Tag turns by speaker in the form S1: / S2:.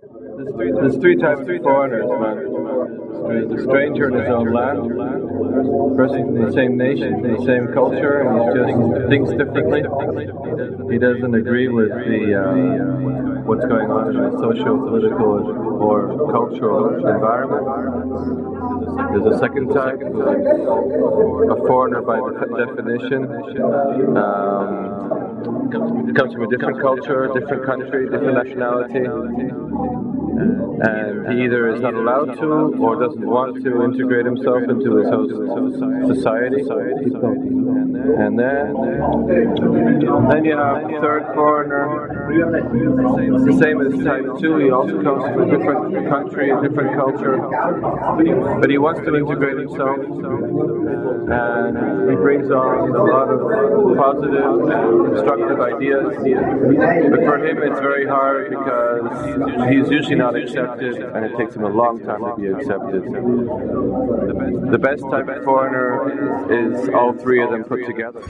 S1: There's three types of foreigners, man. There's the stranger in his own land, person from the same nation, the same culture, and he just thinks differently. He doesn't agree with the uh, what's going on in the socio-political or cultural environment. There's a second type, a foreigner by definition. Um, comes from a different culture, different country, different nationality, and he either is not allowed to or doesn't want to integrate himself into his host society. And then, then you have the third foreigner, the same as type two. He also comes from a different country, a different culture, but he wants to integrate himself, and he brings on a lot of positive, constructive ideas. But for him, it's very hard because he's usually not accepted, and it takes him a long time to be accepted. The best type of foreigner is all three of them put together.